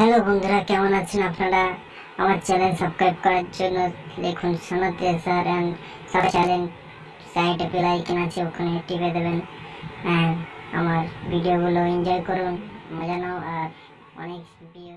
Hello বন্ধুরা, কেমন আছেন আপনারা? আমার চ্যানেল সাবস্ক্রাইব করার জন্য দেখুন, সোনাতে স্যার অ্যান্ড সব চ্যানেল সাইডে বেল আইকন আছে, ওখানে টিপে দেবেন হ্যাঁ আমার ভিডিওগুলো এনজয় করুন, মজা নাও, আর অনেক ভিডিও